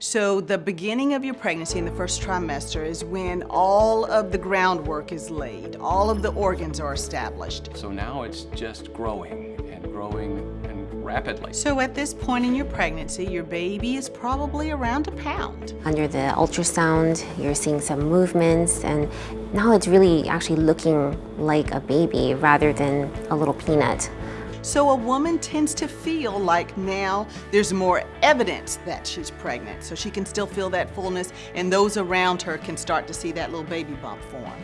So the beginning of your pregnancy in the first trimester is when all of the groundwork is laid, all of the organs are established. So now it's just growing and growing and rapidly. So at this point in your pregnancy, your baby is probably around a pound. Under the ultrasound, you're seeing some movements, and now it's really actually looking like a baby rather than a little peanut. So a woman tends to feel like now there's more evidence that she's pregnant. So she can still feel that fullness and those around her can start to see that little baby bump form.